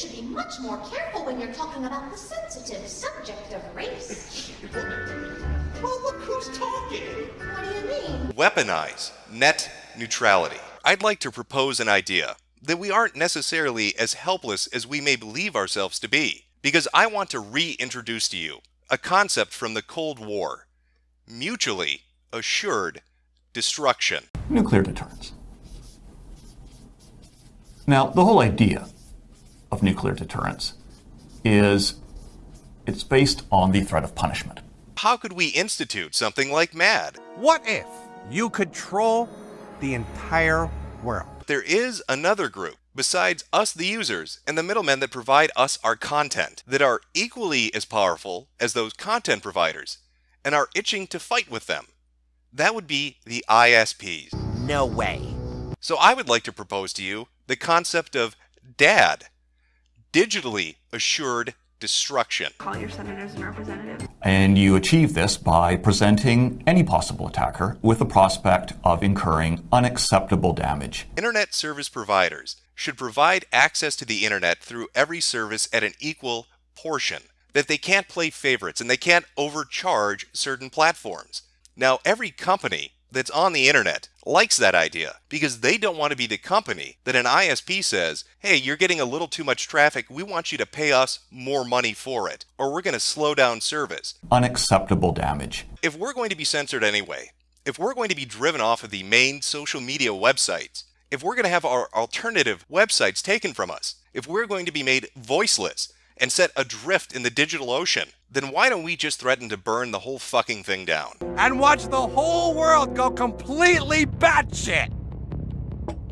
should be much more careful when you're talking about the sensitive subject of race. Well, look who's talking. What do you mean? Weaponize net neutrality. I'd like to propose an idea that we aren't necessarily as helpless as we may believe ourselves to be, because I want to reintroduce to you a concept from the Cold War mutually assured destruction. Nuclear deterrence. Now, the whole idea of nuclear deterrence is it's based on the threat of punishment. How could we institute something like MAD? What if you control the entire world? There is another group besides us, the users, and the middlemen that provide us our content that are equally as powerful as those content providers and are itching to fight with them. That would be the ISPs. No way. So I would like to propose to you the concept of DAD, digitally assured destruction. Call your senators and representatives. And you achieve this by presenting any possible attacker with the prospect of incurring unacceptable damage. Internet service providers should provide access to the internet through every service at an equal portion. That they can't play favorites and they can't overcharge certain platforms. Now, every company that's on the internet likes that idea because they don't want to be the company that an ISP says, hey, you're getting a little too much traffic. We want you to pay us more money for it, or we're going to slow down service. Unacceptable damage. If we're going to be censored anyway, if we're going to be driven off of the main social media websites, if we're going to have our alternative websites taken from us, if we're going to be made voiceless, and set adrift in the digital ocean, then why don't we just threaten to burn the whole fucking thing down? And watch the whole world go completely batshit!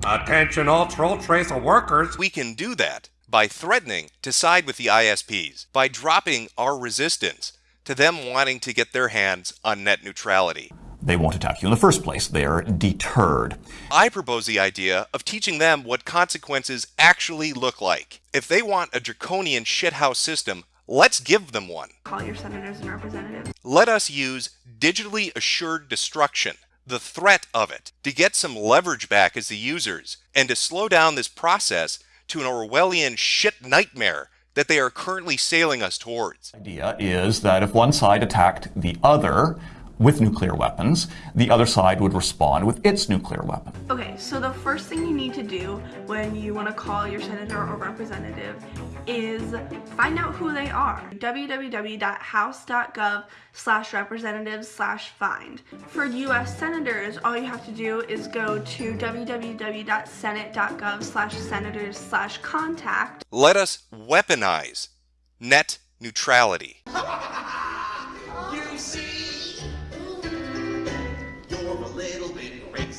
Attention all troll tracer workers! We can do that by threatening to side with the ISPs, by dropping our resistance to them wanting to get their hands on net neutrality. They won't attack you in the first place. They're deterred. I propose the idea of teaching them what consequences actually look like. If they want a draconian shithouse system, let's give them one. Call your senators and representatives. Let us use digitally assured destruction, the threat of it, to get some leverage back as the users and to slow down this process to an Orwellian shit nightmare that they are currently sailing us towards. The idea is that if one side attacked the other, with nuclear weapons, the other side would respond with its nuclear weapon. Okay, so the first thing you need to do when you want to call your senator or representative is find out who they are. www.house.gov slash representatives slash find. For US senators, all you have to do is go to www.senate.gov slash senators slash contact. Let us weaponize net neutrality.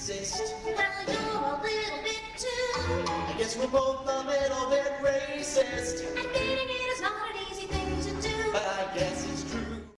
exist. Well, you're a little bit too. I guess we're both a little bit racist. And getting it is not an easy thing to do. But I guess it's